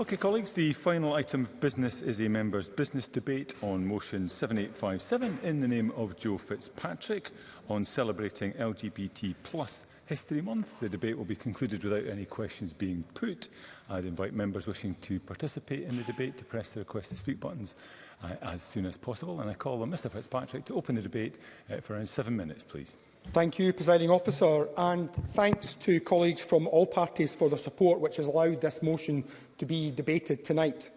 Okay, colleagues, the final item of business is a member's business debate on motion 7857 in the name of Joe Fitzpatrick on celebrating LGBT plus History Month. The debate will be concluded without any questions being put. I'd invite members wishing to participate in the debate to press the request to speak buttons uh, as soon as possible. And I call on Mr Fitzpatrick to open the debate uh, for around seven minutes, please. Thank you, Presiding Officer, and thanks to colleagues from all parties for their support, which has allowed this motion to be debated tonight.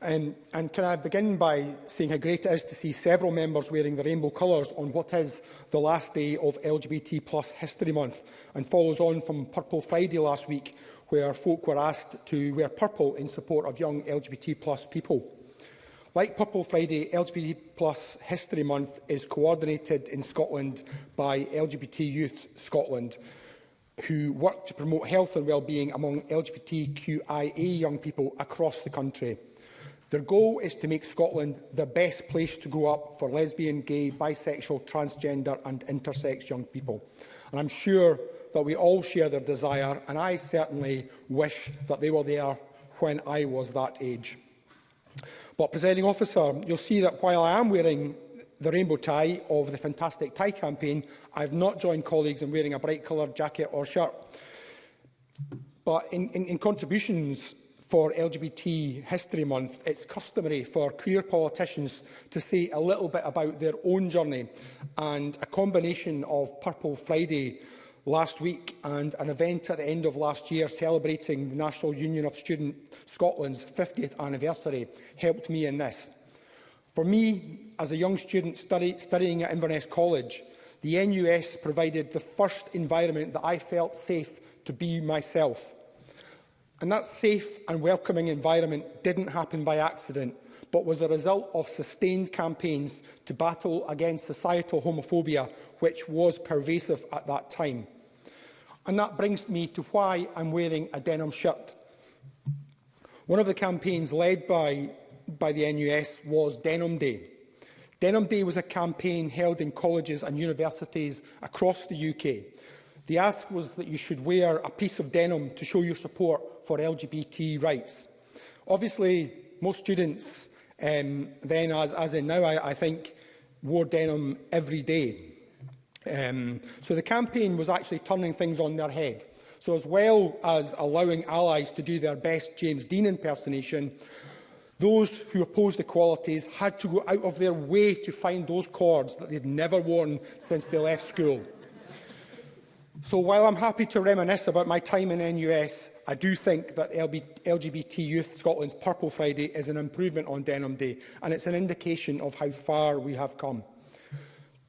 Um, and can I begin by saying how great it is to see several members wearing the rainbow colours on what is the last day of LGBT plus History Month and follows on from Purple Friday last week where folk were asked to wear purple in support of young LGBT plus people. Like Purple Friday, LGBT Plus History Month is coordinated in Scotland by LGBT Youth Scotland, who work to promote health and well-being among LGBTQIA young people across the country. Their goal is to make Scotland the best place to grow up for lesbian, gay, bisexual, transgender and intersex young people. And I'm sure that we all share their desire, and I certainly wish that they were there when I was that age. But, Presiding Officer, you'll see that while I am wearing the rainbow tie of the Fantastic Tie campaign, I've not joined colleagues in wearing a bright coloured jacket or shirt. But in, in, in contributions for LGBT History Month, it's customary for queer politicians to say a little bit about their own journey. And a combination of Purple Friday last week and an event at the end of last year celebrating the National Union of Student Scotland's 50th anniversary helped me in this. For me, as a young student study, studying at Inverness College, the NUS provided the first environment that I felt safe to be myself – And that safe and welcoming environment didn't happen by accident, but was a result of sustained campaigns to battle against societal homophobia, which was pervasive at that time. And that brings me to why I'm wearing a denim shirt. One of the campaigns led by, by the NUS was Denim Day. Denim Day was a campaign held in colleges and universities across the UK. The ask was that you should wear a piece of denim to show your support for LGBT rights. Obviously, most students um, then, as, as in now, I, I think, wore denim every day. Um, so the campaign was actually turning things on their head. So as well as allowing allies to do their best James Dean impersonation, those who opposed equalities had to go out of their way to find those cords that they'd never worn since they left school. So while I'm happy to reminisce about my time in NUS, I do think that LGBT Youth Scotland's Purple Friday is an improvement on Denham Day, and it's an indication of how far we have come.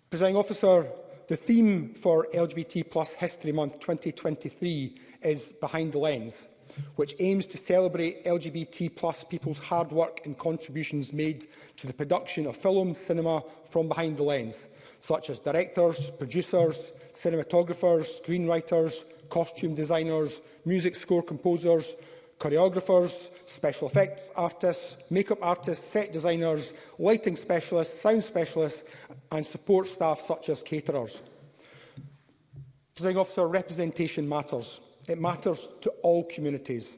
Presiding Officer, the theme for LGBT Plus History Month 2023 is Behind the Lens, which aims to celebrate LGBT plus people's hard work and contributions made to the production of film cinema from behind the lens, such as directors, producers, cinematographers, screenwriters, costume designers, music score composers, choreographers, special effects artists, makeup artists, set designers, lighting specialists, sound specialists and support staff such as caterers. Presiding officer, representation matters. It matters to all communities.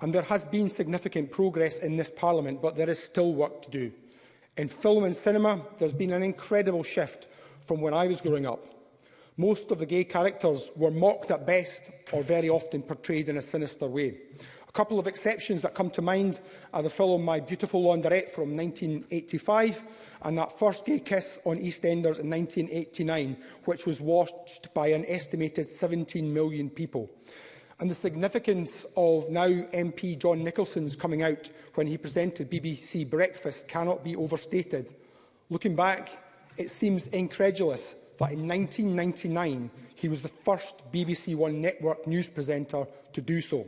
And there has been significant progress in this Parliament, but there is still work to do. In film and cinema, there's been an incredible shift from when I was growing up. Most of the gay characters were mocked at best or very often portrayed in a sinister way. A couple of exceptions that come to mind are the film My Beautiful Laundrette from 1985 and that first gay kiss on EastEnders in 1989, which was watched by an estimated 17 million people. And the significance of now MP John Nicholson's coming out when he presented BBC Breakfast cannot be overstated. Looking back, it seems incredulous that in 1999 he was the first BBC One network news presenter to do so.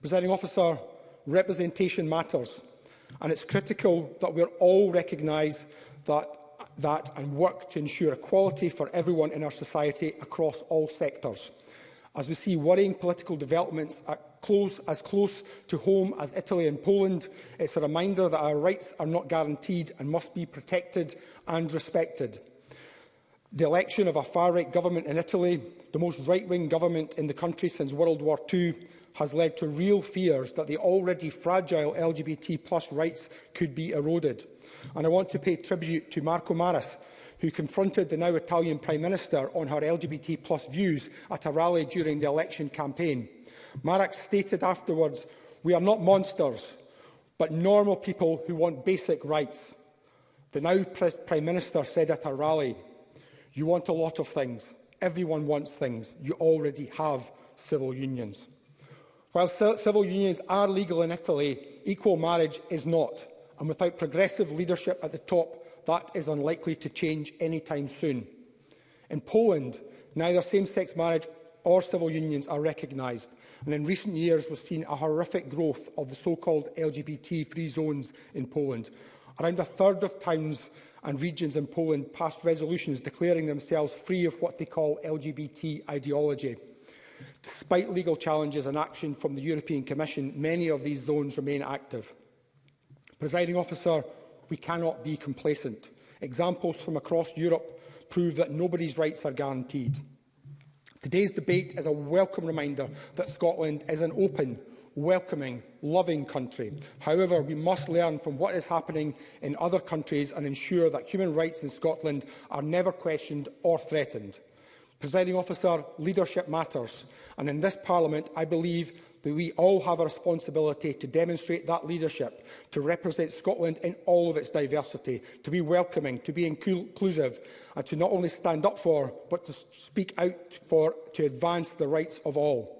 Presenting officer, representation matters, and it's critical that we all recognise that, that and work to ensure equality for everyone in our society across all sectors. As we see worrying political developments at close, as close to home as Italy and Poland, it's a reminder that our rights are not guaranteed and must be protected and respected. The election of a far-right government in Italy, the most right-wing government in the country since World War II, has led to real fears that the already fragile LGBT plus rights could be eroded. And I want to pay tribute to Marco Maras, who confronted the now Italian Prime Minister on her LGBT plus views at a rally during the election campaign. Marax stated afterwards, we are not monsters, but normal people who want basic rights. The now Prime Minister said at a rally, You want a lot of things. Everyone wants things. You already have civil unions. While civil unions are legal in Italy, equal marriage is not. And without progressive leadership at the top, that is unlikely to change anytime soon. In Poland, neither same-sex marriage or civil unions are recognised. And in recent years, we've seen a horrific growth of the so-called LGBT-free zones in Poland. Around a third of towns and regions in Poland passed resolutions declaring themselves free of what they call LGBT ideology. Despite legal challenges and action from the European Commission, many of these zones remain active. Presiding officer, we cannot be complacent. Examples from across Europe prove that nobody's rights are guaranteed. Today's debate is a welcome reminder that Scotland is an open, welcoming, loving country. However, we must learn from what is happening in other countries and ensure that human rights in Scotland are never questioned or threatened. Presiding officer, leadership matters. And in this parliament, I believe that we all have a responsibility to demonstrate that leadership, to represent Scotland in all of its diversity, to be welcoming, to be inclusive, and to not only stand up for, but to speak out for, to advance the rights of all.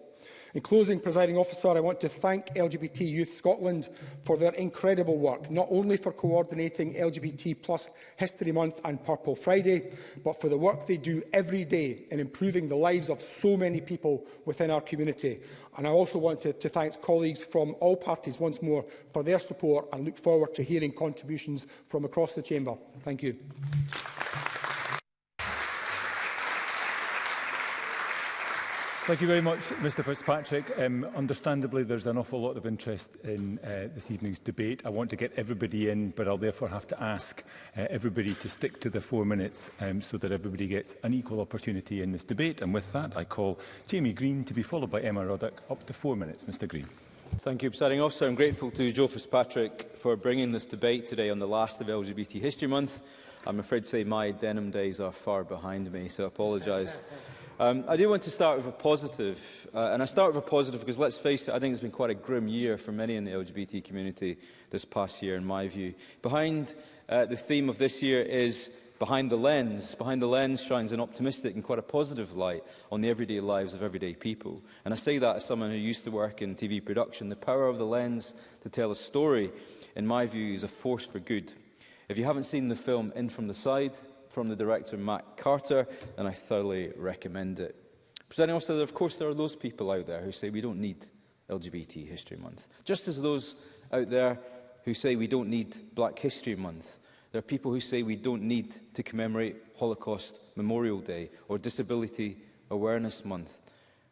In closing, presiding officer, I want to thank LGBT Youth Scotland for their incredible work, not only for coordinating LGBT plus History Month and Purple Friday, but for the work they do every day in improving the lives of so many people within our community. And I also want to, to thank colleagues from all parties once more for their support and look forward to hearing contributions from across the Chamber. Thank you. Thank you very much, Mr Fitzpatrick. Um, understandably, there's an awful lot of interest in uh, this evening's debate. I want to get everybody in, but I'll therefore have to ask uh, everybody to stick to the four minutes um, so that everybody gets an equal opportunity in this debate. And with that, I call Jamie Green to be followed by Emma Roddick. Up to four minutes, Mr Green. Thank you, Presiding Officer. I'm grateful to Joe Fitzpatrick for bringing this debate today on the last of LGBT History Month. I'm afraid to say my denim days are far behind me, so I apologise Um, I do want to start with a positive, uh, and I start with a positive because let's face it, I think it's been quite a grim year for many in the LGBT community this past year, in my view. Behind uh, the theme of this year is Behind the Lens. Behind the Lens shines an optimistic and quite a positive light on the everyday lives of everyday people. And I say that as someone who used to work in TV production. The power of the lens to tell a story, in my view, is a force for good. If you haven't seen the film In From the Side, from the director, Matt Carter, and I thoroughly recommend it. Presenting also, that, of course, there are those people out there who say we don't need LGBT History Month, just as those out there who say we don't need Black History Month. There are people who say we don't need to commemorate Holocaust Memorial Day or Disability Awareness Month.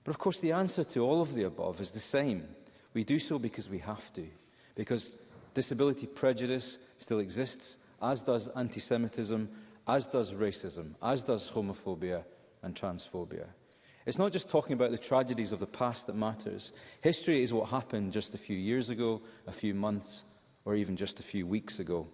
But of course, the answer to all of the above is the same. We do so because we have to, because disability prejudice still exists, as does anti-Semitism, as does racism, as does homophobia and transphobia. It's not just talking about the tragedies of the past that matters. History is what happened just a few years ago, a few months, or even just a few weeks ago.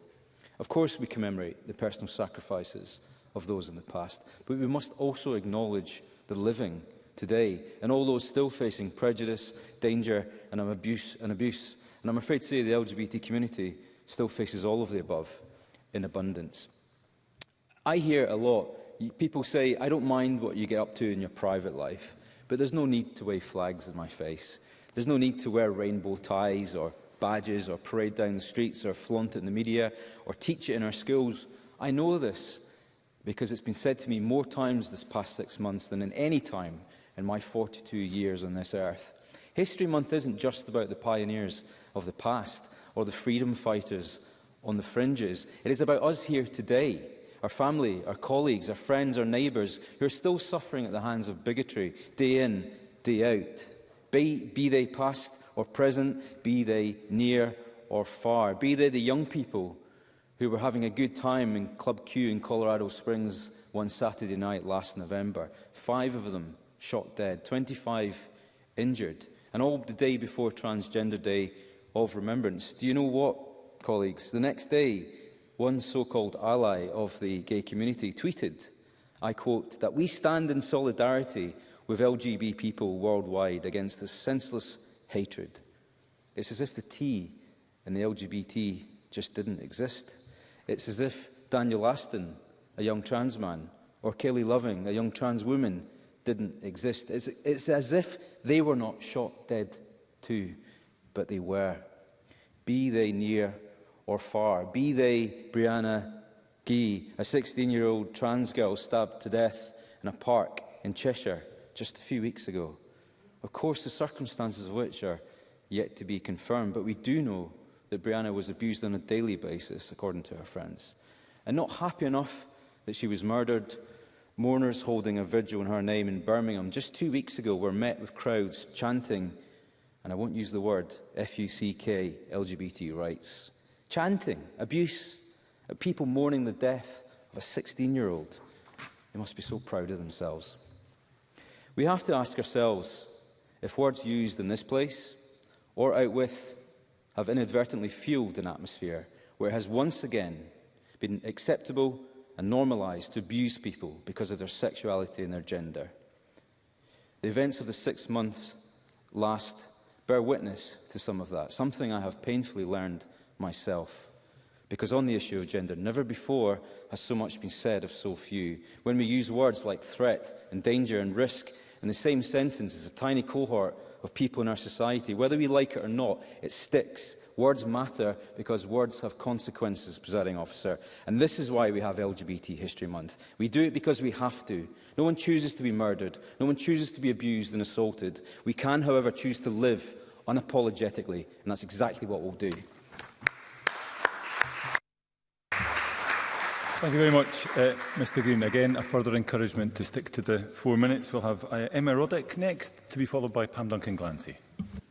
Of course, we commemorate the personal sacrifices of those in the past, but we must also acknowledge the living today and all those still facing prejudice, danger and abuse. And, abuse. and I'm afraid to say the LGBT community still faces all of the above in abundance. I hear a lot. People say, I don't mind what you get up to in your private life, but there's no need to wave flags in my face. There's no need to wear rainbow ties or badges or parade down the streets or flaunt it in the media or teach it in our schools. I know this because it's been said to me more times this past six months than in any time in my 42 years on this earth. History Month isn't just about the pioneers of the past or the freedom fighters on the fringes. It is about us here today our family, our colleagues, our friends, our neighbours who are still suffering at the hands of bigotry, day in, day out. Be, be they past or present, be they near or far. Be they the young people who were having a good time in Club Q in Colorado Springs one Saturday night last November. Five of them shot dead, 25 injured, and all the day before Transgender Day of Remembrance. Do you know what, colleagues? The next day, one so-called ally of the gay community tweeted, I quote, that we stand in solidarity with LGB people worldwide against this senseless hatred. It's as if the T and the LGBT just didn't exist. It's as if Daniel Aston, a young trans man, or Kelly Loving, a young trans woman, didn't exist. It's, it's as if they were not shot dead too, but they were. Be they near or far. Be they Brianna Gee, a 16-year-old trans girl stabbed to death in a park in Cheshire just a few weeks ago. Of course, the circumstances of which are yet to be confirmed, but we do know that Brianna was abused on a daily basis, according to her friends. And not happy enough that she was murdered, mourners holding a vigil in her name in Birmingham just two weeks ago were met with crowds chanting, and I won't use the word, F-U-C-K, LGBT rights chanting abuse at people mourning the death of a 16-year-old. They must be so proud of themselves. We have to ask ourselves if words used in this place or out with have inadvertently fueled an atmosphere where it has once again been acceptable and normalised to abuse people because of their sexuality and their gender. The events of the six months last bear witness to some of that, something I have painfully learned myself. Because on the issue of gender, never before has so much been said of so few. When we use words like threat and danger and risk in the same sentence as a tiny cohort of people in our society, whether we like it or not, it sticks. Words matter because words have consequences, presiding officer. And this is why we have LGBT History Month. We do it because we have to. No one chooses to be murdered. No one chooses to be abused and assaulted. We can, however, choose to live unapologetically, and that's exactly what we'll do. Thank you very much, uh, Mr Green. Again, a further encouragement to stick to the four minutes. We'll have uh, Emma Roddick next, to be followed by Pam Duncan-Glancy.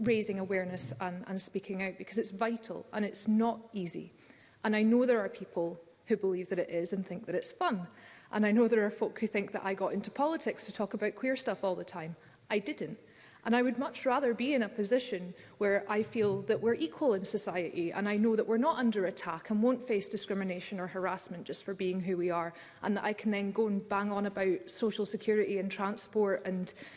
raising awareness and, and speaking out because it's vital and it's not easy. And I know there are people who believe that it is and think that it's fun. And I know there are folk who think that I got into politics to talk about queer stuff all the time. I didn't. And I would much rather be in a position where I feel that we're equal in society and I know that we're not under attack and won't face discrimination or harassment just for being who we are and that I can then go and bang on about social security and transport and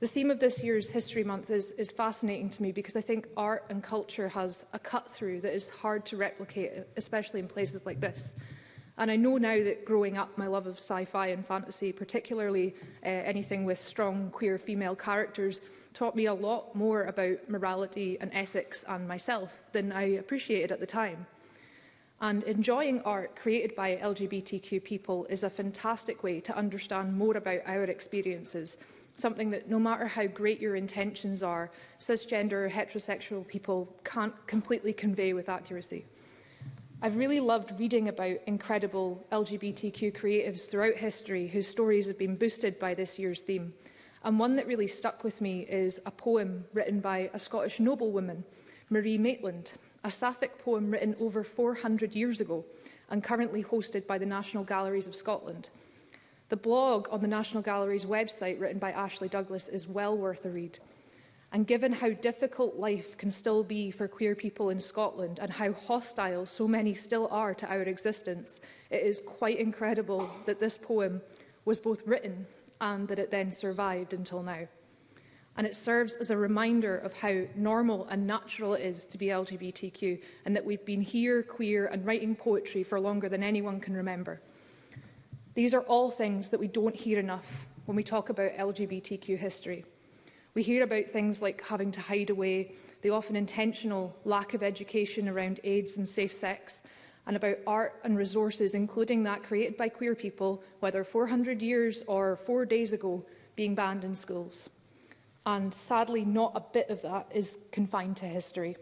The theme of this year's History Month is, is fascinating to me because I think art and culture has a cut through that is hard to replicate, especially in places like this. And I know now that growing up, my love of sci-fi and fantasy, particularly uh, anything with strong queer female characters, taught me a lot more about morality and ethics and myself than I appreciated at the time. And enjoying art created by LGBTQ people is a fantastic way to understand more about our experiences something that no matter how great your intentions are, cisgender heterosexual people can't completely convey with accuracy. I've really loved reading about incredible LGBTQ creatives throughout history whose stories have been boosted by this year's theme. And one that really stuck with me is a poem written by a Scottish noblewoman, Marie Maitland, a sapphic poem written over 400 years ago and currently hosted by the National Galleries of Scotland. The blog on the National Gallery's website written by Ashley Douglas is well worth a read. And given how difficult life can still be for queer people in Scotland and how hostile so many still are to our existence, it is quite incredible that this poem was both written and that it then survived until now. And it serves as a reminder of how normal and natural it is to be LGBTQ and that we've been here, queer and writing poetry for longer than anyone can remember. These are all things that we don't hear enough when we talk about LGBTQ history. We hear about things like having to hide away, the often intentional lack of education around AIDS and safe sex, and about art and resources, including that created by queer people, whether 400 years or four days ago, being banned in schools. And sadly, not a bit of that is confined to history.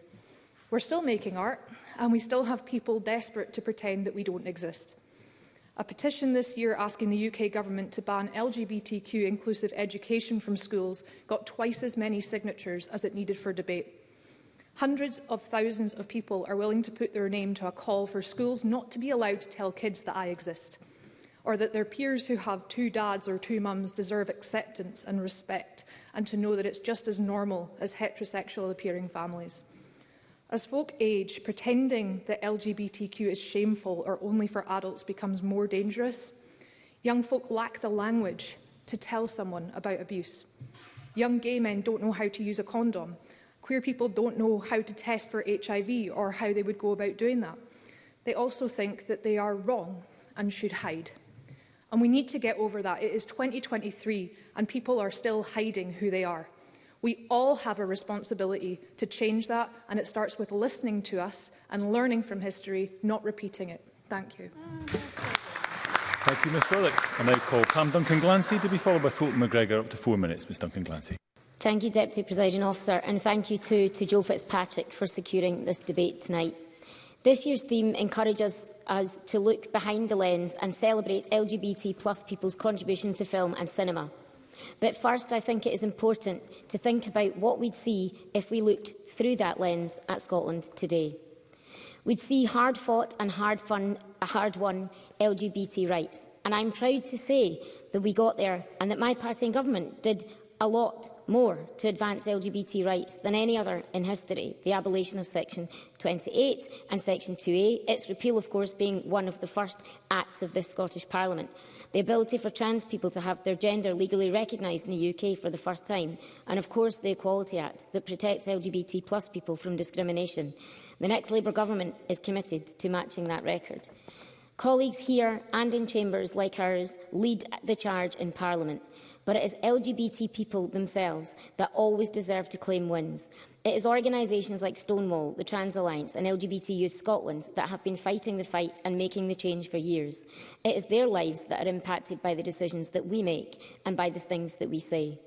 We're still making art, and we still have people desperate to pretend that we don't exist a petition this year asking the UK government to ban LGBTQ inclusive education from schools got twice as many signatures as it needed for debate. Hundreds of thousands of people are willing to put their name to a call for schools not to be allowed to tell kids that I exist, or that their peers who have two dads or two mums deserve acceptance and respect, and to know that it's just as normal as heterosexual appearing families. As folk age, pretending that LGBTQ is shameful or only for adults becomes more dangerous, young folk lack the language to tell someone about abuse. Young gay men don't know how to use a condom. Queer people don't know how to test for HIV or how they would go about doing that. They also think that they are wrong and should hide. And we need to get over that. It is 2023 and people are still hiding who they are. We all have a responsibility to change that, and it starts with listening to us and learning from history, not repeating it. Thank you. Thank you, Ms Rowlett. I now call Pam Duncan-Glancy to be followed by Fulton McGregor. Up to four minutes, Ms Duncan-Glancy. Thank you, Deputy Presiding Officer, and thank you too to Joe Fitzpatrick for securing this debate tonight. This year's theme encourages us to look behind the lens and celebrate LGBT people's contribution to film and cinema. But first, I think it is important to think about what we'd see if we looked through that lens at Scotland today. We'd see hard-fought and hard-won hard LGBT rights. And I'm proud to say that we got there and that my party and government did a lot more to advance LGBT rights than any other in history, the abolition of Section 28 and Section 2A, its repeal, of course, being one of the first acts of this Scottish Parliament the ability for trans people to have their gender legally recognised in the UK for the first time, and of course the Equality Act that protects LGBT plus people from discrimination. The next Labour government is committed to matching that record. Colleagues here and in chambers like ours lead the charge in Parliament but it is LGBT people themselves that always deserve to claim wins. It is organisations like Stonewall, the Trans Alliance and LGBT Youth Scotland that have been fighting the fight and making the change for years. It is their lives that are impacted by the decisions that we make and by the things that we say.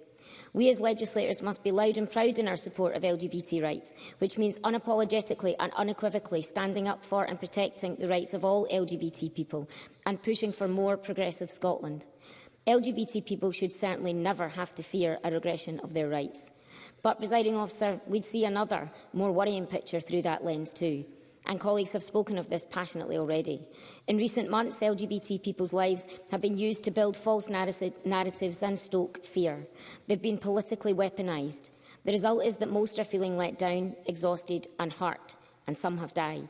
We as legislators must be loud and proud in our support of LGBT rights, which means unapologetically and unequivocally standing up for and protecting the rights of all LGBT people and pushing for more progressive Scotland. LGBT people should certainly never have to fear a regression of their rights. But, presiding officer, we'd see another, more worrying picture through that lens too. And colleagues have spoken of this passionately already. In recent months, LGBT people's lives have been used to build false narratives and stoke fear. They've been politically weaponized. The result is that most are feeling let down, exhausted and hurt, and some have died.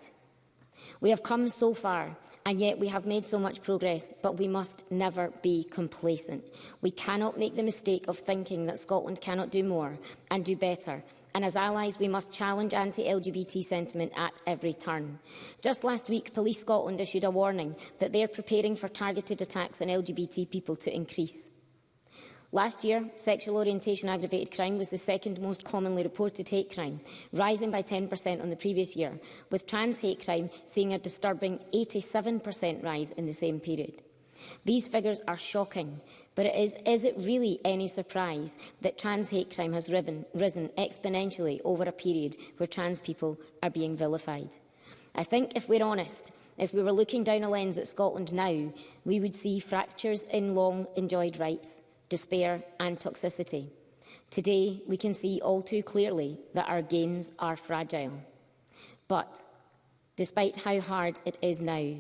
We have come so far, and yet we have made so much progress, but we must never be complacent. We cannot make the mistake of thinking that Scotland cannot do more and do better, and as allies we must challenge anti-LGBT sentiment at every turn. Just last week, Police Scotland issued a warning that they are preparing for targeted attacks on LGBT people to increase. Last year, sexual orientation aggravated crime was the second most commonly reported hate crime, rising by 10% on the previous year, with trans hate crime seeing a disturbing 87% rise in the same period. These figures are shocking, but it is, is it really any surprise that trans hate crime has riven, risen exponentially over a period where trans people are being vilified? I think if we're honest, if we were looking down a lens at Scotland now, we would see fractures in long enjoyed rights, despair and toxicity. Today, we can see all too clearly that our gains are fragile. But despite how hard it is now,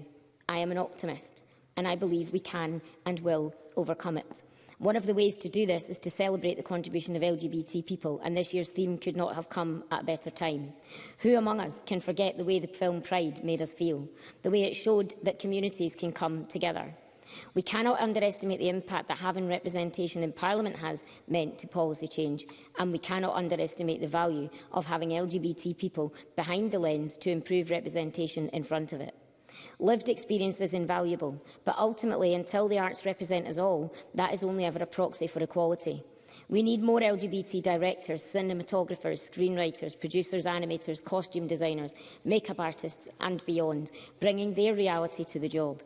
I am an optimist and I believe we can and will overcome it. One of the ways to do this is to celebrate the contribution of LGBT people, and this year's theme could not have come at a better time. Who among us can forget the way the film Pride made us feel, the way it showed that communities can come together, We cannot underestimate the impact that having representation in Parliament has meant to policy change, and we cannot underestimate the value of having LGBT people behind the lens to improve representation in front of it. Lived experience is invaluable, but ultimately, until the arts represent us all, that is only ever a proxy for equality. We need more LGBT directors, cinematographers, screenwriters, producers, animators, costume designers, makeup artists and beyond, bringing their reality to the job.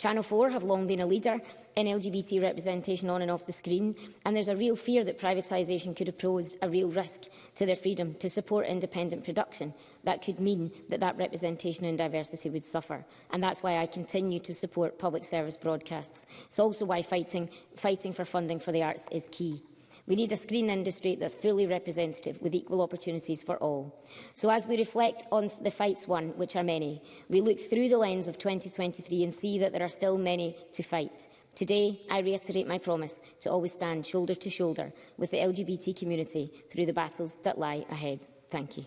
Channel 4 have long been a leader in LGBT representation on and off the screen, and there's a real fear that privatisation could have posed a real risk to their freedom to support independent production. That could mean that that representation and diversity would suffer, and that's why I continue to support public service broadcasts. It's also why fighting, fighting for funding for the arts is key. We need a screen industry that's fully representative with equal opportunities for all. So as we reflect on the fights won, which are many, we look through the lens of 2023 and see that there are still many to fight. Today, I reiterate my promise to always stand shoulder to shoulder with the LGBT community through the battles that lie ahead. Thank you.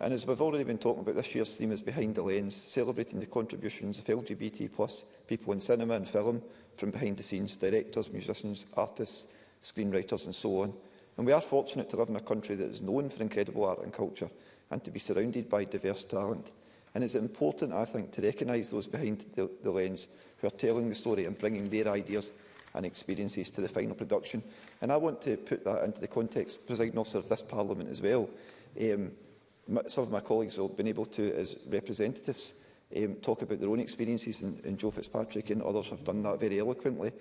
And as we've already been talking about, this year's theme is Behind the Lens, celebrating the contributions of LGBT plus people in cinema and film, from behind the scenes, directors, musicians, artists, screenwriters and so on. And we are fortunate to live in a country that is known for incredible art and culture and to be surrounded by diverse talent. And it's important, I think, to recognise those behind the, the lens who are telling the story and bringing their ideas and experiences to the final production. And I want to put that into the context, presiding officer, of this parliament as well. Um, my, some of my colleagues will have been able to, as representatives, um, talk about their own experiences, and, and Joe Fitzpatrick and others have done that very eloquently.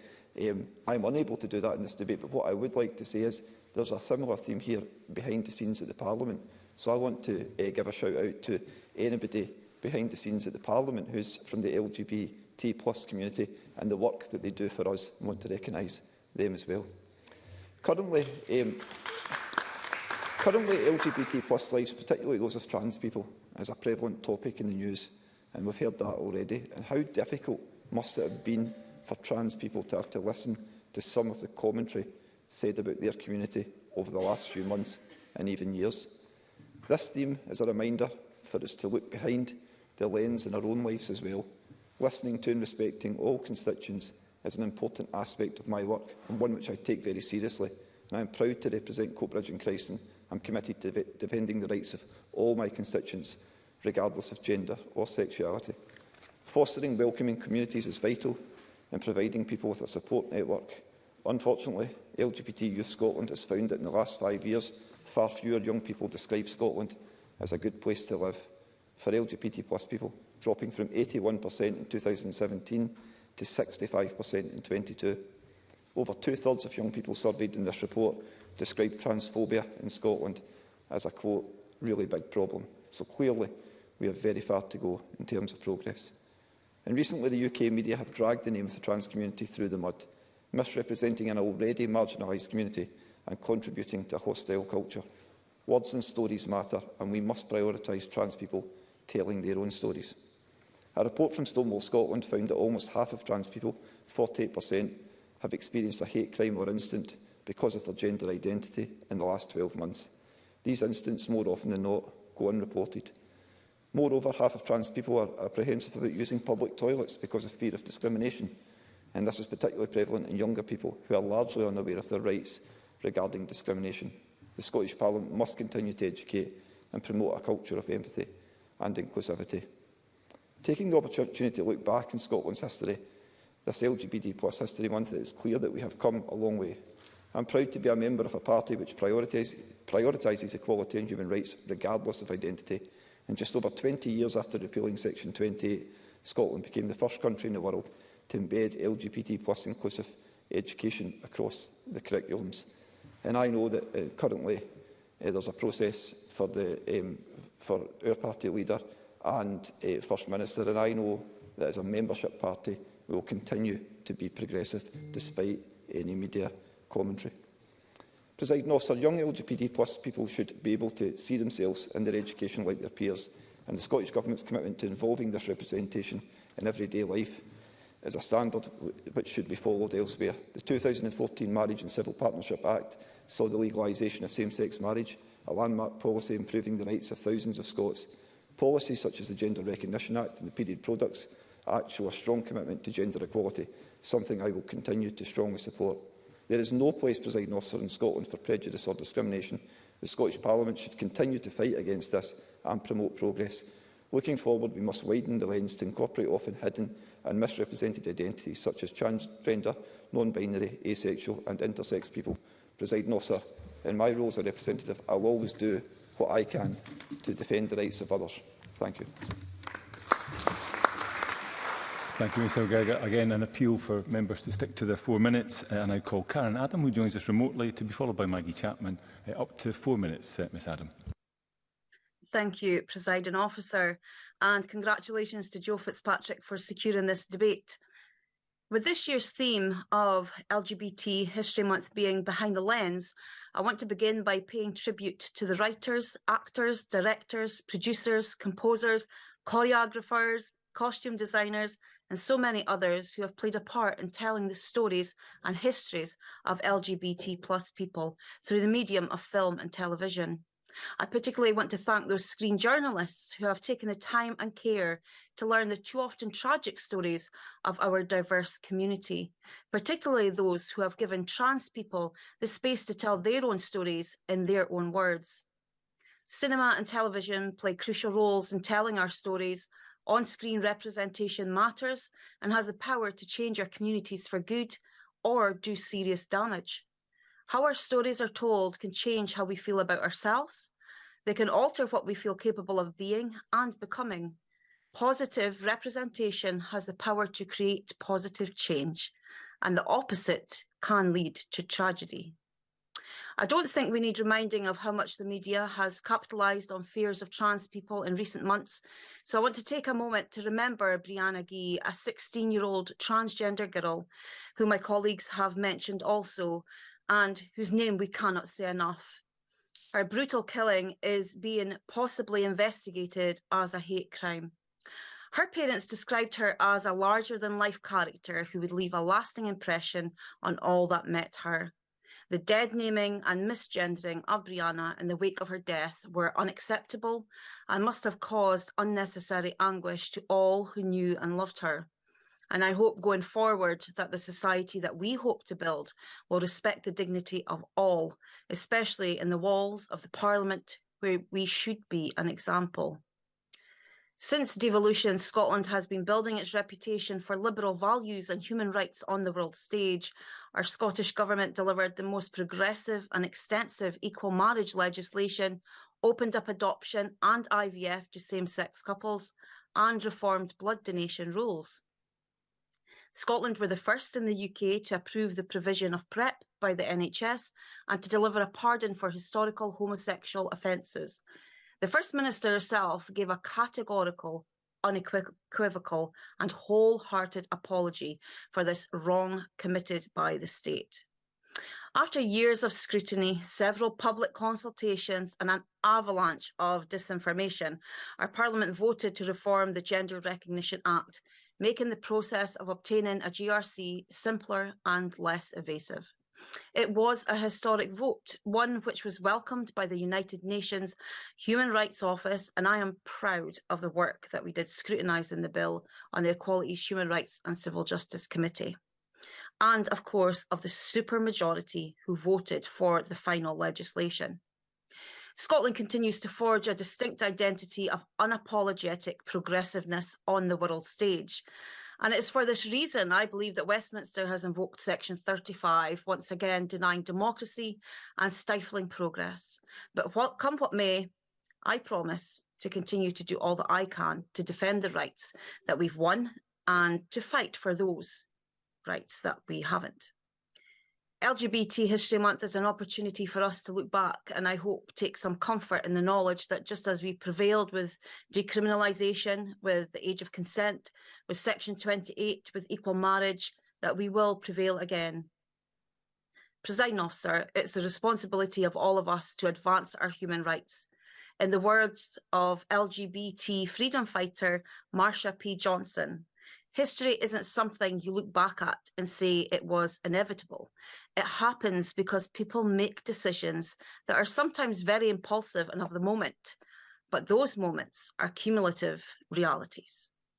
Um, I'm unable to do that in this debate, but what I would like to say is there's a similar theme here behind the scenes at the Parliament. So I want to uh, give a shout out to anybody behind the scenes at the Parliament who's from the LGBT plus community and the work that they do for us and want to recognise them as well. Currently, um, Currently, LGBT plus lives, particularly those of trans people, is a prevalent topic in the news, and we've heard that already. And how difficult must it have been for trans people to have to listen to some of the commentary said about their community over the last few months and even years. This theme is a reminder for us to look behind the lens in our own lives as well. Listening to and respecting all constituents is an important aspect of my work and one which I take very seriously. And I am proud to represent Coatbridge and Christen I'm committed to defending the rights of all my constituents, regardless of gender or sexuality. Fostering welcoming communities is vital in providing people with a support network. Unfortunately, LGBT Youth Scotland has found that in the last five years, far fewer young people describe Scotland as a good place to live. For LGBT plus people, dropping from 81% in 2017 to 65% in 22. Over two-thirds of young people surveyed in this report described transphobia in Scotland as a, quote, really big problem. So clearly, we have very far to go in terms of progress. And recently, the UK media have dragged the name of the trans community through the mud, misrepresenting an already marginalised community and contributing to a hostile culture. Words and stories matter, and we must prioritise trans people telling their own stories. A report from Stonewall Scotland found that almost half of trans people, 48%, have experienced a hate crime or incident because of their gender identity in the last 12 months. These incidents, more often than not, go unreported. Moreover, half of trans people are apprehensive about using public toilets because of fear of discrimination, and this is particularly prevalent in younger people who are largely unaware of their rights regarding discrimination. The Scottish Parliament must continue to educate and promote a culture of empathy and inclusivity. Taking the opportunity to look back in Scotland's history, this LGBT plus history month, it is clear that we have come a long way. I'm proud to be a member of a party which prioritises, equality and human rights regardless of identity. And just over 20 years after repealing Section 28, Scotland became the first country in the world to embed LGBT plus inclusive education across the curriculums. And I know that uh, currently uh, there's a process for, the, um, for our party leader and uh, First Minister, and I know that as a membership party, we will continue to be progressive despite any media commentary. Presiding officer, young LGBT plus people should be able to see themselves in their education like their peers, and the Scottish Government's commitment to involving this representation in everyday life is a standard which should be followed elsewhere. The 2014 Marriage and Civil Partnership Act saw the legalisation of same-sex marriage, a landmark policy improving the rights of thousands of Scots. Policies such as the Gender Recognition Act and the Period Products Act show a strong commitment to gender equality, something I will continue to strongly support. There is no place, presiding officer, in Scotland for prejudice or discrimination. The Scottish Parliament should continue to fight against this and promote progress. Looking forward, we must widen the lens to incorporate often hidden and misrepresented identities such as transgender, non-binary, asexual and intersex people. Presiding officer, in my role as a representative, I will always do what I can to defend the rights of others. Thank you. Thank you, Mr McGregor. Again, an appeal for members to stick to their four minutes. Uh, and I call Karen Adam, who joins us remotely, to be followed by Maggie Chapman. Uh, up to four minutes, uh, Ms Adam. Thank you, Presiding Officer, and congratulations to Joe Fitzpatrick for securing this debate. With this year's theme of LGBT History Month being behind the lens, I want to begin by paying tribute to the writers, actors, directors, producers, composers, choreographers, costume designers, and so many others who have played a part in telling the stories and histories of LGBT plus people through the medium of film and television. I particularly want to thank those screen journalists who have taken the time and care to learn the too often tragic stories of our diverse community, particularly those who have given trans people the space to tell their own stories in their own words. Cinema and television play crucial roles in telling our stories on-screen representation matters and has the power to change our communities for good or do serious damage. How our stories are told can change how we feel about ourselves. They can alter what we feel capable of being and becoming. Positive representation has the power to create positive change and the opposite can lead to tragedy. I don't think we need reminding of how much the media has capitalised on fears of trans people in recent months. So I want to take a moment to remember Brianna Gee, a 16-year-old transgender girl who my colleagues have mentioned also, and whose name we cannot say enough. Her brutal killing is being possibly investigated as a hate crime. Her parents described her as a larger than life character who would leave a lasting impression on all that met her. The dead naming and misgendering of Brianna in the wake of her death were unacceptable and must have caused unnecessary anguish to all who knew and loved her. And I hope going forward that the society that we hope to build will respect the dignity of all, especially in the walls of the Parliament where we should be an example. Since devolution, Scotland has been building its reputation for liberal values and human rights on the world stage. Our Scottish Government delivered the most progressive and extensive equal marriage legislation, opened up adoption and IVF to same sex couples, and reformed blood donation rules. Scotland were the first in the UK to approve the provision of PrEP by the NHS and to deliver a pardon for historical homosexual offences. The First Minister herself gave a categorical, unequivocal, and wholehearted apology for this wrong committed by the state. After years of scrutiny, several public consultations and an avalanche of disinformation, our Parliament voted to reform the Gender Recognition Act, making the process of obtaining a GRC simpler and less evasive. It was a historic vote, one which was welcomed by the United Nations Human Rights Office, and I am proud of the work that we did scrutinising the bill on the Equalities, Human Rights and Civil Justice Committee. And of course, of the supermajority who voted for the final legislation. Scotland continues to forge a distinct identity of unapologetic progressiveness on the world stage. And it's for this reason I believe that Westminster has invoked Section 35, once again denying democracy and stifling progress. But what, come what may, I promise to continue to do all that I can to defend the rights that we've won and to fight for those rights that we haven't. LGBT History Month is an opportunity for us to look back and I hope take some comfort in the knowledge that just as we prevailed with decriminalisation, with the age of consent, with Section 28, with equal marriage, that we will prevail again. Presiding officer, it's the responsibility of all of us to advance our human rights. In the words of LGBT freedom fighter Marsha P. Johnson, History isn't something you look back at and say it was inevitable. It happens because people make decisions that are sometimes very impulsive and of the moment, but those moments are cumulative realities.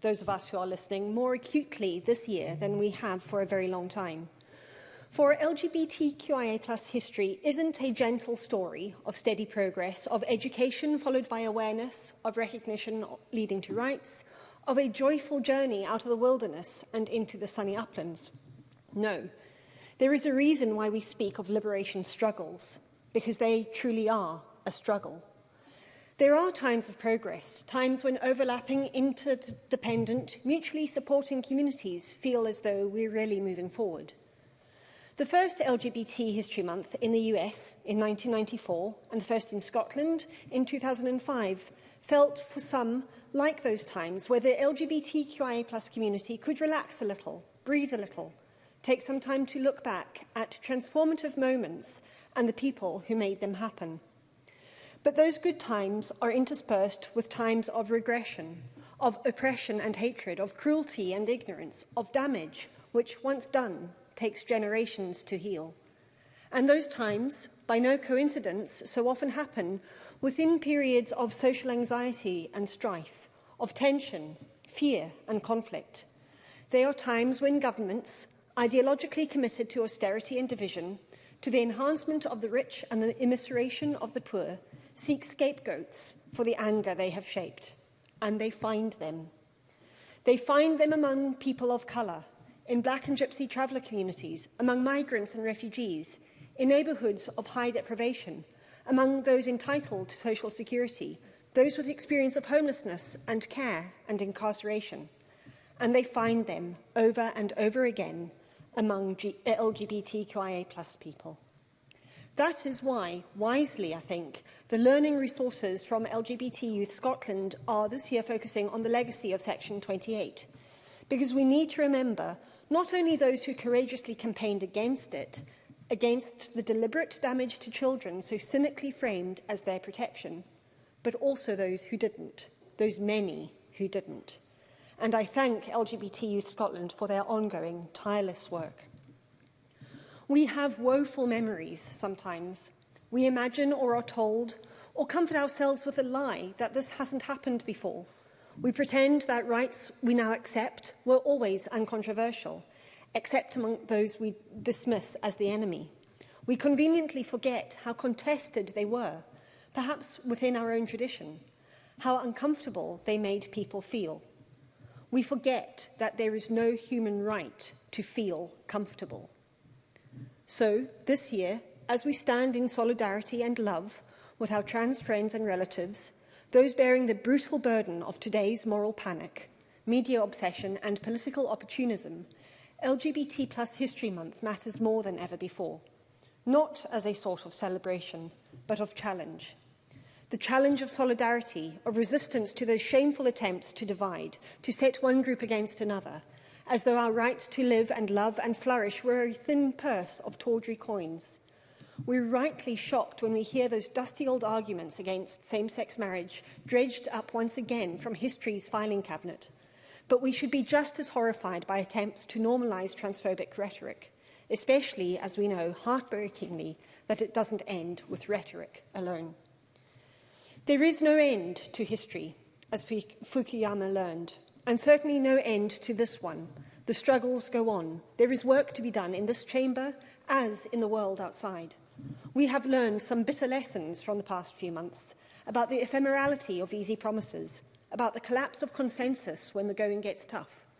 those of us who are listening, more acutely this year than we have for a very long time. For LGBTQIA plus history isn't a gentle story of steady progress, of education followed by awareness, of recognition leading to rights, of a joyful journey out of the wilderness and into the sunny uplands. No, there is a reason why we speak of liberation struggles, because they truly are a struggle. There are times of progress, times when overlapping, interdependent, mutually supporting communities feel as though we're really moving forward. The first LGBT History Month in the US in 1994 and the first in Scotland in 2005 felt for some like those times where the LGBTQIA plus community could relax a little, breathe a little, take some time to look back at transformative moments and the people who made them happen. But those good times are interspersed with times of regression, of oppression and hatred, of cruelty and ignorance, of damage, which once done takes generations to heal. And those times, by no coincidence, so often happen within periods of social anxiety and strife, of tension, fear and conflict. They are times when governments, ideologically committed to austerity and division, to the enhancement of the rich and the immiseration of the poor, seek scapegoats for the anger they have shaped, and they find them. They find them among people of colour, in black and gypsy traveller communities, among migrants and refugees, in neighbourhoods of high deprivation, among those entitled to social security, those with experience of homelessness and care and incarceration. And they find them over and over again among LGBTQIA plus people. That is why, wisely I think, the learning resources from LGBT Youth Scotland are this year focusing on the legacy of Section 28. Because we need to remember not only those who courageously campaigned against it, against the deliberate damage to children so cynically framed as their protection, but also those who didn't, those many who didn't. And I thank LGBT Youth Scotland for their ongoing tireless work. We have woeful memories sometimes. We imagine or are told or comfort ourselves with a lie that this hasn't happened before. We pretend that rights we now accept were always uncontroversial, except among those we dismiss as the enemy. We conveniently forget how contested they were, perhaps within our own tradition, how uncomfortable they made people feel. We forget that there is no human right to feel comfortable. So, this year, as we stand in solidarity and love with our trans friends and relatives, those bearing the brutal burden of today's moral panic, media obsession and political opportunism, LGBT plus History Month matters more than ever before, not as a sort of celebration, but of challenge. The challenge of solidarity, of resistance to those shameful attempts to divide, to set one group against another, as though our right to live and love and flourish were a thin purse of tawdry coins. We're rightly shocked when we hear those dusty old arguments against same-sex marriage dredged up once again from history's filing cabinet. But we should be just as horrified by attempts to normalise transphobic rhetoric, especially as we know heartbreakingly that it doesn't end with rhetoric alone. There is no end to history, as Fukuyama learned and certainly no end to this one. The struggles go on. There is work to be done in this chamber as in the world outside. We have learned some bitter lessons from the past few months about the ephemerality of easy promises, about the collapse of consensus when the going gets tough.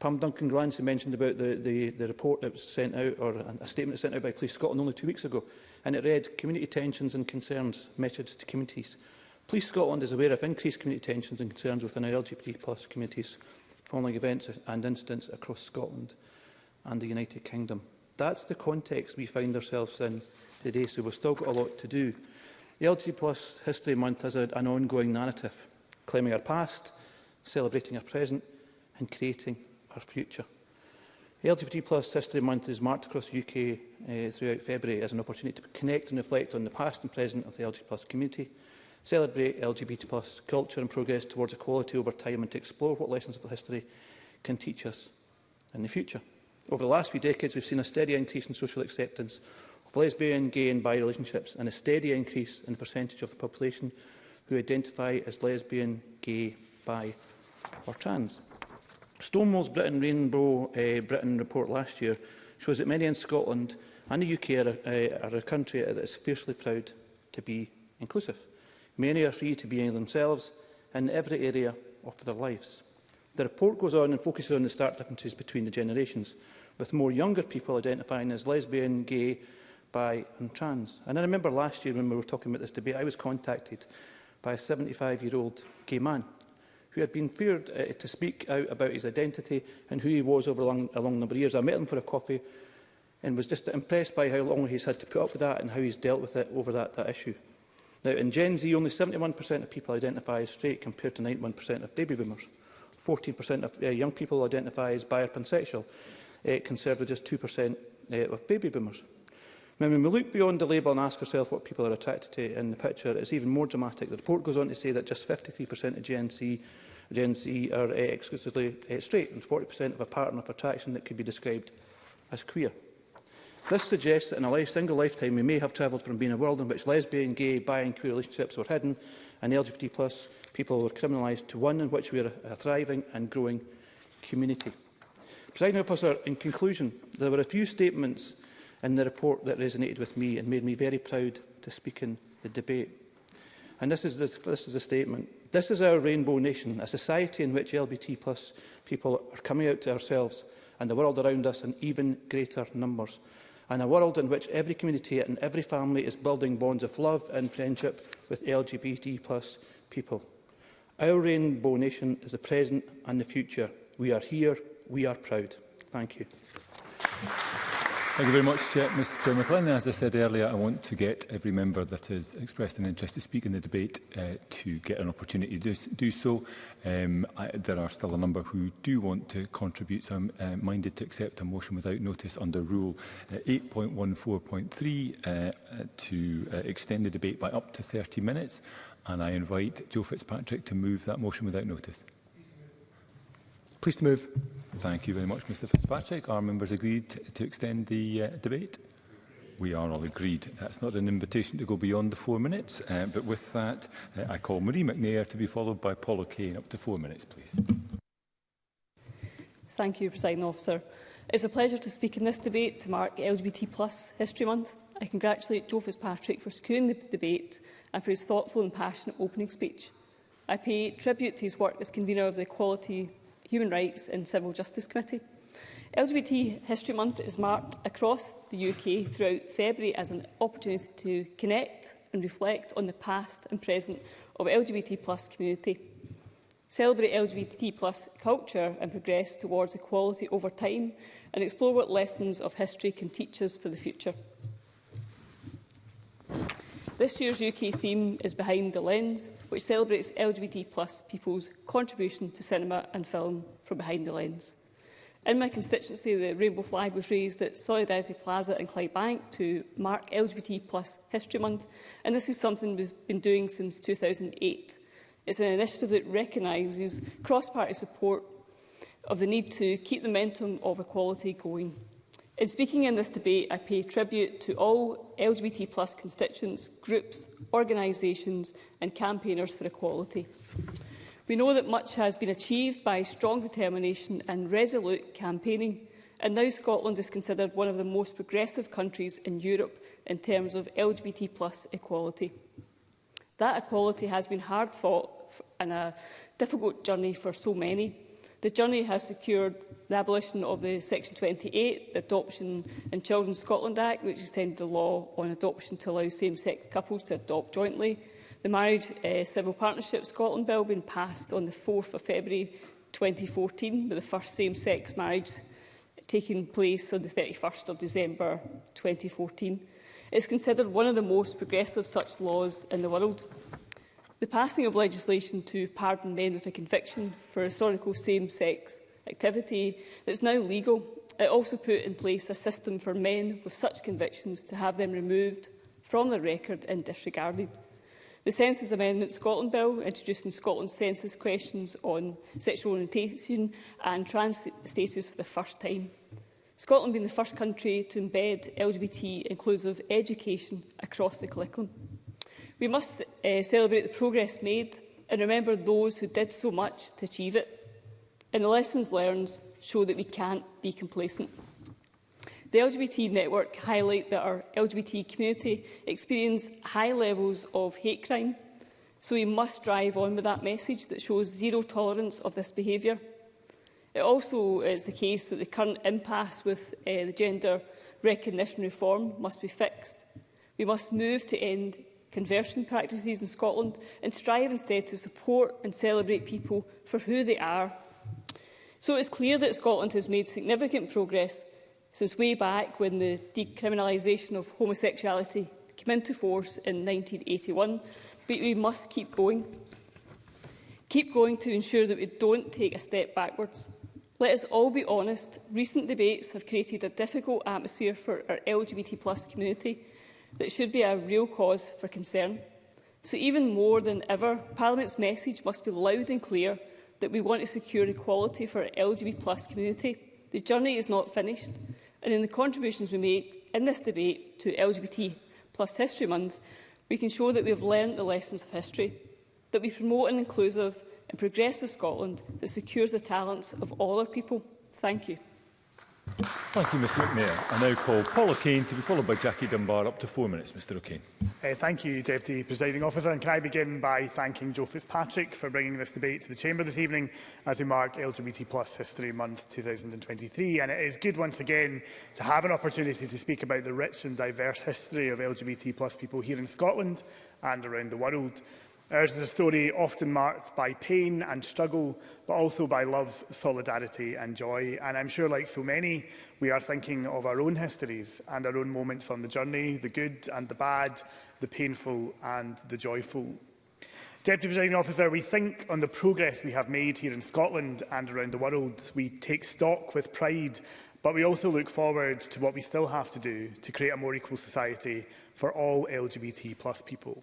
Pam Duncan Glancy mentioned about the, the, the report that was sent out, or a statement sent out by Police Scotland only two weeks ago, and it read, Community tensions and concerns, message to communities. Police Scotland is aware of increased community tensions and concerns within our LGBT communities following events and incidents across Scotland and the United Kingdom. That's the context we find ourselves in today, so we've still got a lot to do. The LGBT History Month is a, an ongoing narrative, claiming our past, celebrating our present and creating our future. The LGBT History Month is marked across the UK uh, eh, throughout February as an opportunity to connect and reflect on the past and present of the LGBT community, celebrate LGBT plus culture and progress towards equality over time and to explore what lessons of the history can teach us in the future. Over the last few decades, we've seen a steady increase in social acceptance of lesbian, gay and bi relationships and a steady increase in the percentage of the population who identify as lesbian, gay, bi or trans. Stonewall's Britain Rainbow uh, Britain report last year shows that many in Scotland and the UK are, uh, are a country that is fiercely proud to be inclusive. Many are free to be themselves in every area of their lives. The report goes on and focuses on the stark differences between the generations, with more younger people identifying as lesbian, gay, bi and trans. And I remember last year when we were talking about this debate, I was contacted by a 75-year-old gay man who had been feared uh, to speak out about his identity and who he was over a long, a long number of years. I met him for a coffee and was just impressed by how long he's had to put up with that and how he's dealt with it over that, that issue. Now, in Gen Z, only 71% of people identify as straight compared to 91% of baby boomers. 14% of uh, young people identify as bi-pansexual, or uh, eh, compared with just 2% uh, eh, of baby boomers. Now, when we look beyond the label and ask ourselves what people are attracted to in the picture, it's even more dramatic. The report goes on to say that just 53% of Gen Z, Gen Z are uh, exclusively uh, straight and 40% of a pattern of attraction that could be described as queer. This suggests that in a life, single lifetime we may have travelled from being a world in which lesbian, gay, bi and queer relationships were hidden and LGBT plus people were criminalised to one in which we are a thriving and growing community. President officer, in conclusion, there were a few statements in the report that resonated with me and made me very proud to speak in the debate. And this is the, this is the statement. This is our rainbow nation, a society in which LGBT plus people are coming out to ourselves and the world around us in even greater numbers and a world in which every community and every family is building bonds of love and friendship with LGBT plus people. Our Rainbow Nation is the present and the future. We are here, we are proud. Thank you. Thank you very much, uh, Mr McLennan. As I said earlier, I want to get every member that has expressed an interest to speak in the debate uh, to get an opportunity to do so. Um, I, there are still a number who do want to contribute, so I'm uh, minded to accept a motion without notice under Rule uh, 8.14.3 uh, to uh, extend the debate by up to 30 minutes. And I invite Joe Fitzpatrick to move that motion without notice. Please to move. Thank you very much, Mr Fitzpatrick. Are members agreed to extend the uh, debate? We are all agreed. That's not an invitation to go beyond the four minutes, uh, but with that, uh, I call Marie McNair to be followed by Paul O'Kane. Up to four minutes, please. Thank you, President Officer. It's a pleasure to speak in this debate to mark LGBT plus History Month. I congratulate Joe Fitzpatrick for securing the debate and for his thoughtful and passionate opening speech. I pay tribute to his work as convener of the Equality Human Rights and Civil Justice Committee. LGBT History Month is marked across the UK throughout February as an opportunity to connect and reflect on the past and present of LGBT plus community. Celebrate LGBT plus culture and progress towards equality over time and explore what lessons of history can teach us for the future. This year's UK theme is Behind the Lens, which celebrates LGBT plus people's contribution to cinema and film from behind the lens. In my constituency, the rainbow flag was raised at Solidarity Plaza in Bank to mark LGBT plus History Month, and this is something we've been doing since 2008. It's an initiative that recognises cross-party support of the need to keep the momentum of equality going. In speaking in this debate, I pay tribute to all LGBT plus constituents, groups, organisations and campaigners for equality. We know that much has been achieved by strong determination and resolute campaigning, and now Scotland is considered one of the most progressive countries in Europe in terms of LGBT plus equality. That equality has been hard fought and a difficult journey for so many, The journey has secured the abolition of the Section 28, the Adoption and Children Scotland Act, which extended the law on adoption to allow same-sex couples to adopt jointly. The Marriage uh, Civil Partnership Scotland Bill being passed on the 4th of February 2014, with the first same-sex marriage taking place on the 31st of December 2014. It is considered one of the most progressive such laws in the world. The passing of legislation to pardon men with a conviction for historical same-sex activity that's now legal, it also put in place a system for men with such convictions to have them removed from the record and disregarded. The Census Amendment Scotland Bill, introducing Scotland's census questions on sexual orientation and trans status for the first time. Scotland being the first country to embed LGBT inclusive education across the curriculum. We must uh, celebrate the progress made and remember those who did so much to achieve it. And the lessons learned show that we can't be complacent. The LGBT network highlight that our LGBT community experience high levels of hate crime, so we must drive on with that message that shows zero tolerance of this behaviour. It also is the case that the current impasse with uh, the gender recognition reform must be fixed. We must move to end conversion practices in Scotland and strive instead to support and celebrate people for who they are. So it's clear that Scotland has made significant progress since way back when the decriminalisation of homosexuality came into force in 1981, but we must keep going. Keep going to ensure that we don't take a step backwards. Let us all be honest, recent debates have created a difficult atmosphere for our LGBT community, that should be a real cause for concern. So even more than ever, Parliament's message must be loud and clear that we want to secure equality for our LGBT community. The journey is not finished, and in the contributions we make in this debate to LGBT History Month, we can show that we have learned the lessons of history, that we promote an inclusive and progressive Scotland that secures the talents of all our people. Thank you. Thank you, Mr McNair. I now call Paul O'Kane to be followed by Jackie Dunbar. Up to four minutes, Mr O'Kane. Uh, thank you, Deputy Presiding Officer. And can I begin by thanking Joe Fitzpatrick for bringing this debate to the Chamber this evening as we mark LGBT Plus History Month 2023. And it is good once again to have an opportunity to speak about the rich and diverse history of LGBT Plus people here in Scotland and around the world. Ours is a story often marked by pain and struggle, but also by love, solidarity and joy. And I'm sure, like so many, we are thinking of our own histories and our own moments on the journey, the good and the bad, the painful and the joyful. Deputy Presiding Officer, we think on the progress we have made here in Scotland and around the world. We take stock with pride, but we also look forward to what we still have to do to create a more equal society for all LGBT plus people.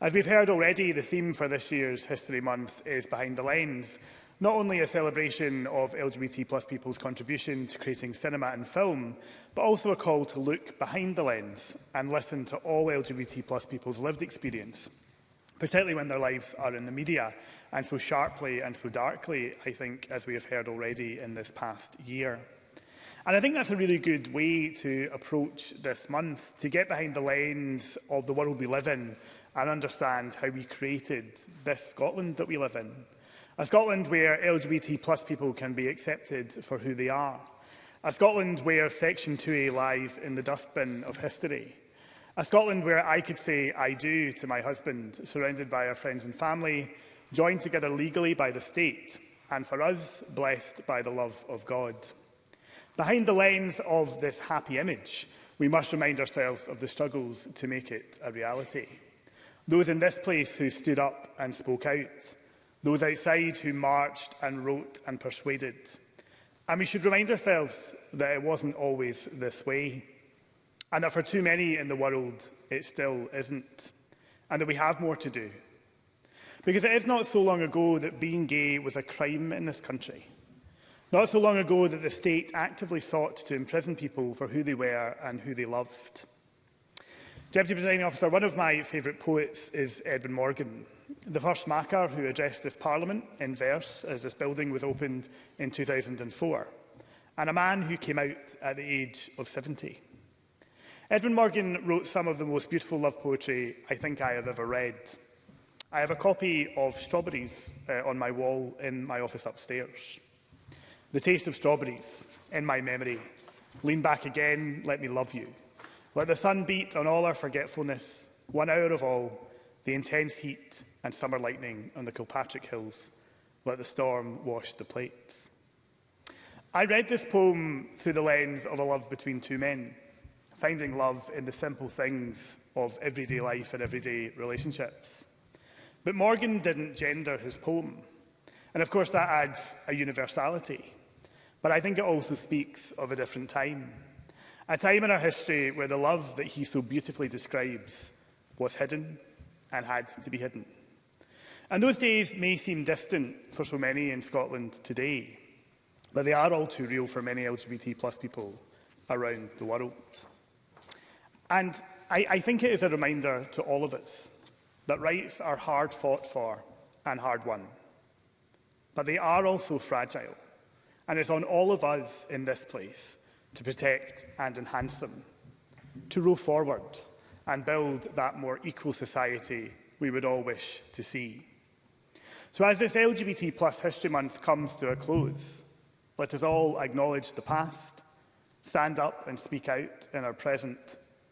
As we've heard already, the theme for this year's History Month is Behind the Lens, not only a celebration of LGBT plus people's contribution to creating cinema and film, but also a call to look behind the lens and listen to all LGBT plus people's lived experience, particularly when their lives are in the media, and so sharply and so darkly, I think, as we have heard already in this past year. And I think that's a really good way to approach this month, to get behind the lens of the world we live in, and understand how we created this Scotland that we live in. A Scotland where LGBT plus people can be accepted for who they are. A Scotland where Section 2A lies in the dustbin of history. A Scotland where I could say I do to my husband, surrounded by our friends and family, joined together legally by the state, and for us, blessed by the love of God. Behind the lens of this happy image, we must remind ourselves of the struggles to make it a reality those in this place who stood up and spoke out, those outside who marched and wrote and persuaded. And we should remind ourselves that it wasn't always this way, and that for too many in the world, it still isn't, and that we have more to do. Because it is not so long ago that being gay was a crime in this country. Not so long ago that the state actively sought to imprison people for who they were and who they loved. Deputy Presiding Officer, one of my favourite poets is Edwin Morgan, the first Makar who addressed this Parliament in verse as this building was opened in 2004, and a man who came out at the age of 70. Edwin Morgan wrote some of the most beautiful love poetry I think I have ever read. I have a copy of Strawberries uh, on my wall in my office upstairs. The taste of strawberries in my memory. Lean back again, let me love you. Let the sun beat on all our forgetfulness, one hour of all, the intense heat and summer lightning on the Kilpatrick Hills. Let the storm wash the plates. I read this poem through the lens of a love between two men, finding love in the simple things of everyday life and everyday relationships. But Morgan didn't gender his poem. And of course, that adds a universality. But I think it also speaks of a different time. A time in our history where the love that he so beautifully describes was hidden and had to be hidden. And those days may seem distant for so many in Scotland today, but they are all too real for many LGBT plus people around the world. And I, I think it is a reminder to all of us that rights are hard fought for and hard won. But they are also fragile, and it's on all of us in this place to protect and enhance them, to roll forward and build that more equal society we would all wish to see. So as this LGBT plus History Month comes to a close, let us all acknowledge the past, stand up and speak out in our present,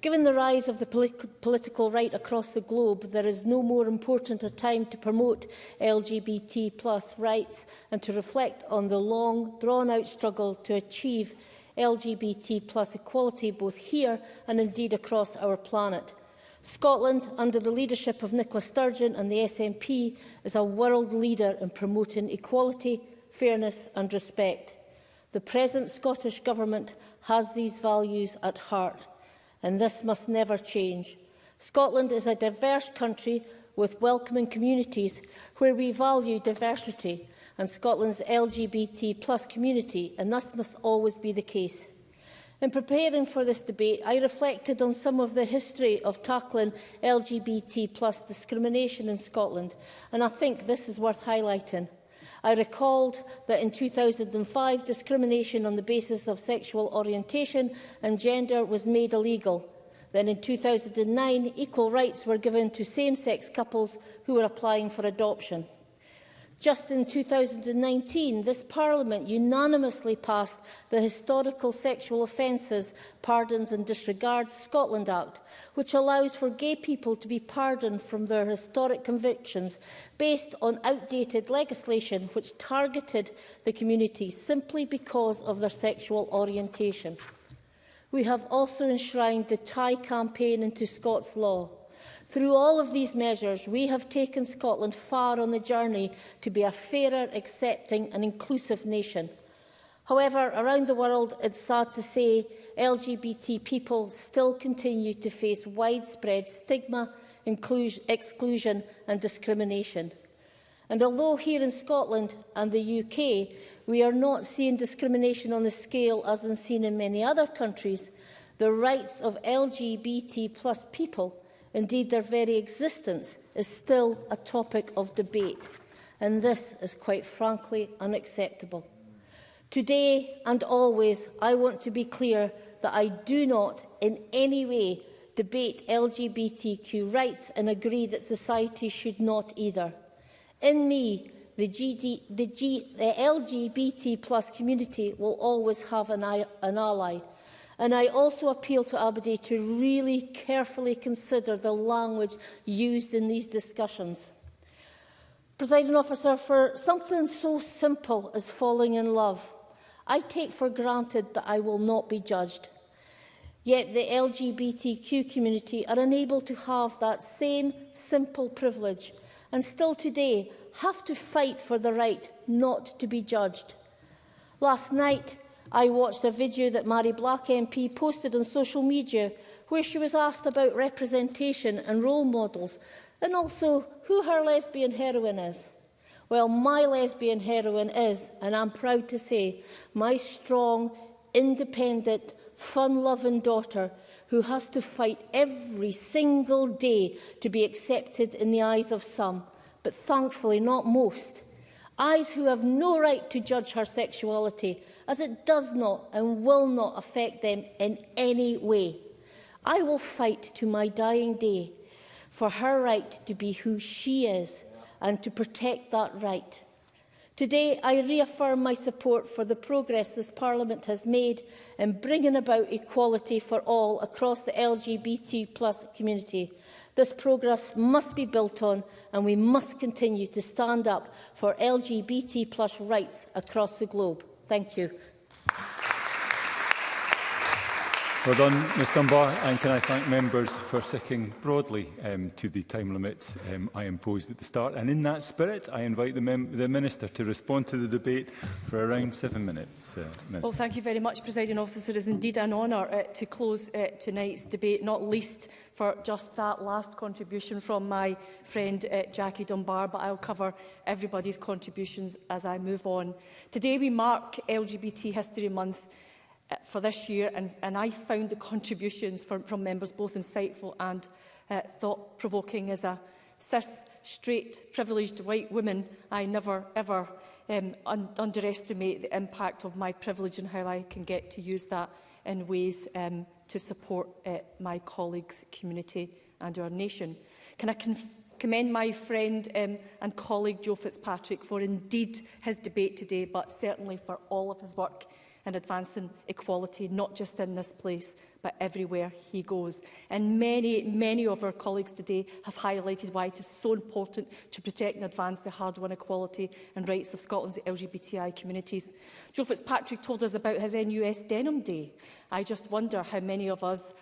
Given the rise of the polit political right across the globe, there is no more important a time to promote LGBT plus rights and to reflect on the long, drawn-out struggle to achieve LGBT plus equality both here and indeed across our planet. Scotland, under the leadership of Nicola Sturgeon and the SNP, is a world leader in promoting equality, fairness and respect. The present Scottish Government has these values at heart and this must never change. Scotland is a diverse country with welcoming communities where we value diversity and Scotland's LGBT plus community, and this must always be the case. In preparing for this debate, I reflected on some of the history of tackling LGBT plus discrimination in Scotland, and I think this is worth highlighting. I recalled that in 2005, discrimination on the basis of sexual orientation and gender was made illegal. Then in 2009, equal rights were given to same-sex couples who were applying for adoption. Just in 2019, this Parliament unanimously passed the Historical Sexual Offences, Pardons and Disregards Scotland Act, which allows for gay people to be pardoned from their historic convictions based on outdated legislation which targeted the community simply because of their sexual orientation. We have also enshrined the TIE campaign into Scots law. Through all of these measures, we have taken Scotland far on the journey to be a fairer, accepting and inclusive nation. However, around the world, it's sad to say LGBT people still continue to face widespread stigma, exclusion and discrimination. And although here in Scotland and the UK, we are not seeing discrimination on the scale as is seen in many other countries, the rights of LGBT plus people Indeed, their very existence is still a topic of debate, and this is quite frankly unacceptable. Today and always, I want to be clear that I do not in any way debate LGBTQ rights and agree that society should not either. In me, the, GD, the, G, the LGBT plus community will always have an, an ally, And I also appeal to Aberdeen to really carefully consider the language used in these discussions. Presiding officer, for something so simple as falling in love, I take for granted that I will not be judged. Yet the LGBTQ community are unable to have that same simple privilege and still today have to fight for the right not to be judged. Last night, I watched a video that Mary Black MP posted on social media where she was asked about representation and role models and also who her lesbian heroine is. Well, my lesbian heroine is, and I'm proud to say, my strong, independent, fun-loving daughter who has to fight every single day to be accepted in the eyes of some, but thankfully not most. Eyes who have no right to judge her sexuality, as it does not and will not affect them in any way. I will fight to my dying day for her right to be who she is and to protect that right. Today, I reaffirm my support for the progress this Parliament has made in bringing about equality for all across the LGBT plus community. This progress must be built on and we must continue to stand up for LGBT plus rights across the globe. Thank you. Well done, Ms Dunbar, and can I thank members for sticking broadly um, to the time limit um, I imposed at the start. And in that spirit, I invite the, the Minister to respond to the debate for around seven minutes. Uh, well, thank you very much, Presiding Officer. It is indeed an honour uh, to close uh, tonight's debate, not least for just that last contribution from my friend uh, Jackie Dunbar, but I'll cover everybody's contributions as I move on. Today we mark LGBT History Month Uh, for this year and, and I found the contributions from, from members both insightful and uh, thought-provoking as a cis, straight, privileged white woman. I never ever um, un underestimate the impact of my privilege and how I can get to use that in ways um, to support uh, my colleagues, community and our nation. Can I commend my friend um, and colleague Joe Fitzpatrick for indeed his debate today, but certainly for all of his work and advancing equality, not just in this place, but everywhere he goes. And many, many of our colleagues today have highlighted why it is so important to protect and advance the hard-won equality and rights of Scotland's LGBTI communities. Joe Fitzpatrick told us about his NUS Denim Day. I just wonder how many of us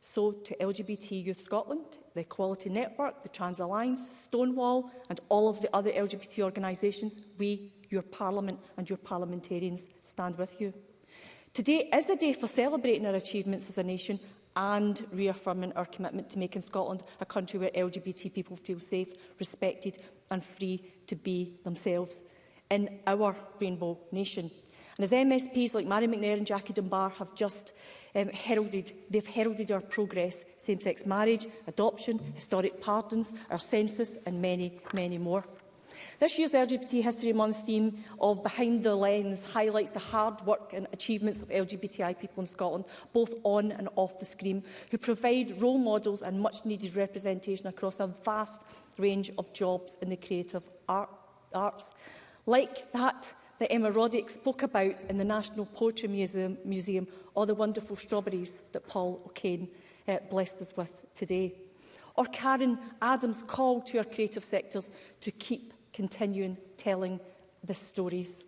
So to LGBT Youth Scotland, the Equality Network, the Trans Alliance, Stonewall and all of the other LGBT organisations, we your Parliament and your parliamentarians stand with you. Today is a day for celebrating our achievements as a nation and reaffirming our commitment to making Scotland a country where LGBT people feel safe, respected and free to be themselves in our rainbow nation. And as MSPs like Mary McNair and Jackie Dunbar have just um, heralded, they've heralded our progress, same-sex marriage, adoption, historic pardons, our census and many, many more. This year's LGBT History Month theme of Behind the Lens highlights the hard work and achievements of LGBTI people in Scotland, both on and off the screen, who provide role models and much-needed representation across a vast range of jobs in the creative art, arts. Like that that Emma Roddick spoke about in the National Poetry Museum, Museum or the wonderful strawberries that Paul O'Kane uh, blessed us with today. Or Karen Adams' call to our creative sectors to keep continuing telling the stories.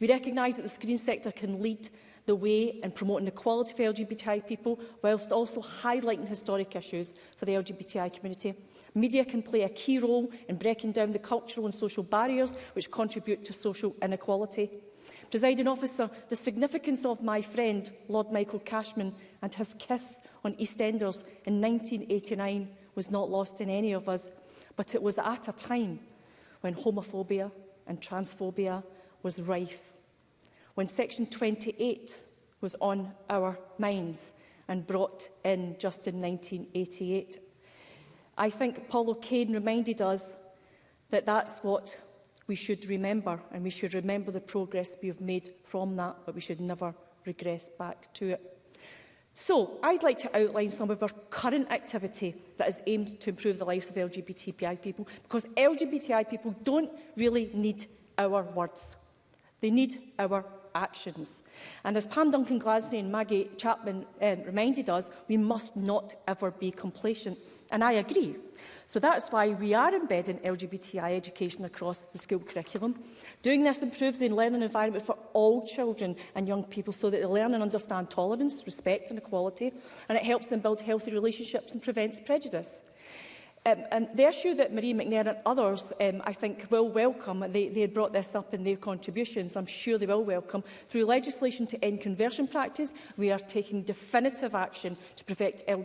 We recognise that the screen sector can lead the way in promoting quality for LGBTI people, whilst also highlighting historic issues for the LGBTI community. Media can play a key role in breaking down the cultural and social barriers which contribute to social inequality. Presiding officer, the significance of my friend, Lord Michael Cashman, and his kiss on EastEnders in 1989 was not lost in any of us, but it was at a time when homophobia and transphobia was rife, when Section 28 was on our minds and brought in just in 1988. I think Paul O'Kane reminded us that that's what we should remember, and we should remember the progress we have made from that, but we should never regress back to it. So, I'd like to outline some of our current activity that is aimed to improve the lives of LGBTI people, because LGBTI people don't really need our words. They need our actions. And as Pam Duncan Glasney and Maggie Chapman um, reminded us, we must not ever be complacent. And I agree. So that's why we are embedding LGBTI education across the school curriculum. Doing this improves the learning environment for all children and young people so that they learn and understand tolerance, respect and equality, and it helps them build healthy relationships and prevents prejudice. Um, and the issue that Marie McNair and others, um, I think, will welcome, they, they brought this up in their contributions, I'm sure they will welcome, through legislation to end conversion practice, we are taking definitive action to protect L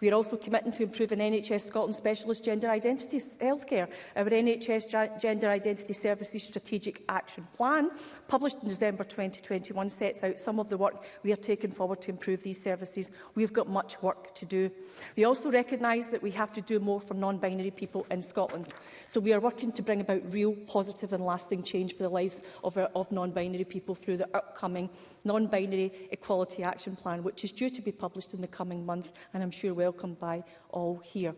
We are also committing to improving NHS Scotland specialist gender identity healthcare. Our NHS Gender Identity Services Strategic Action Plan, published in December 2021, sets out some of the work we are taking forward to improve these services. We've got much work to do. We also recognise that we have to do more for non-binary people in Scotland. So we are working to bring about real, positive and lasting change for the lives of, of non-binary people through the upcoming non-binary equality action plan, which is due to be published in the coming months and I'm sure welcomed by all here.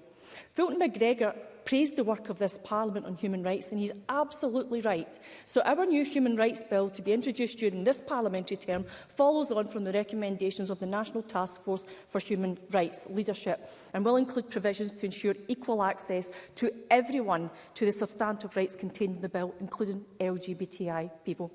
Fulton MacGregor praised the work of this Parliament on human rights, and he's absolutely right. So our new Human Rights Bill to be introduced during this parliamentary term follows on from the recommendations of the National Task Force for Human Rights leadership and will include provisions to ensure equal access to everyone to the substantive rights contained in the bill, including LGBTI people.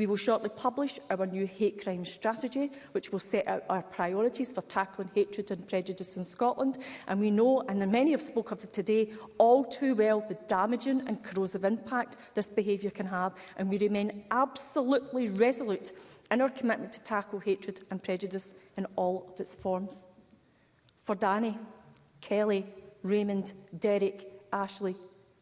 We will shortly publish our new hate crime strategy, which will set out our priorities for tackling hatred and prejudice in Scotland. And we know, and many have spoken of today, all too well the damaging and corrosive impact this behaviour can have. And we remain absolutely resolute in our commitment to tackle hatred and prejudice in all of its forms. For Danny, Kelly, Raymond, Derek, Ashley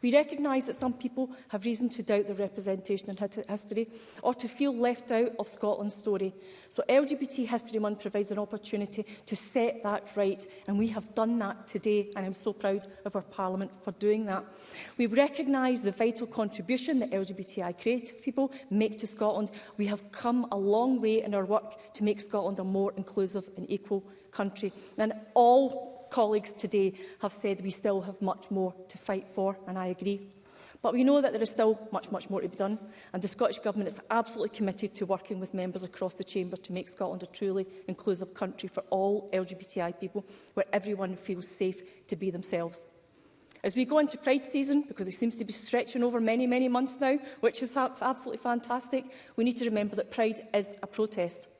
We recognise that some people have reason to doubt their representation in history or to feel left out of Scotland's story. So LGBT History Month provides an opportunity to set that right and we have done that today and I'm so proud of our Parliament for doing that. We recognise the vital contribution that LGBTI creative people make to Scotland. We have come a long way in our work to make Scotland a more inclusive and equal country. And all colleagues today have said we still have much more to fight for, and I agree. But we know that there is still much, much more to be done, and the Scottish Government is absolutely committed to working with members across the Chamber to make Scotland a truly inclusive country for all LGBTI people, where everyone feels safe to be themselves. As we go into Pride season, because it seems to be stretching over many, many months now, which is absolutely fantastic, we need to remember that Pride is a protest.